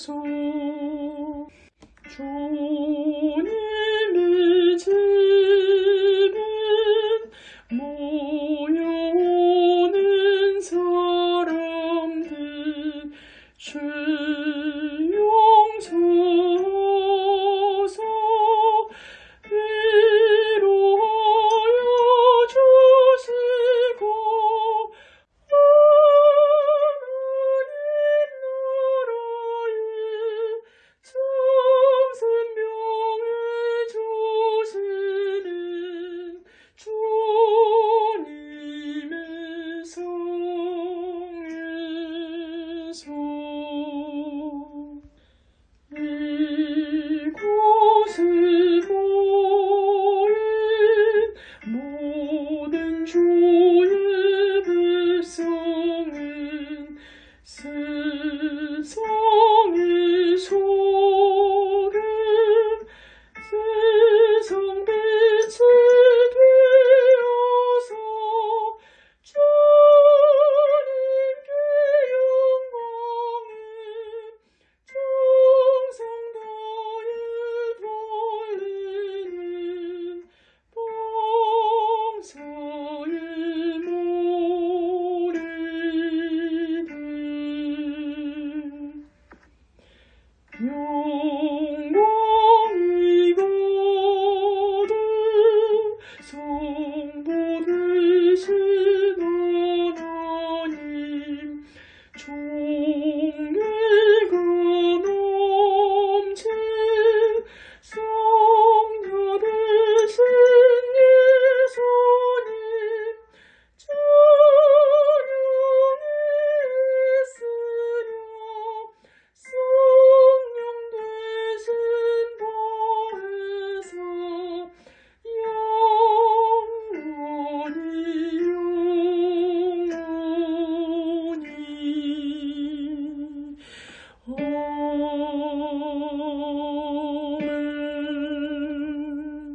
soul. you.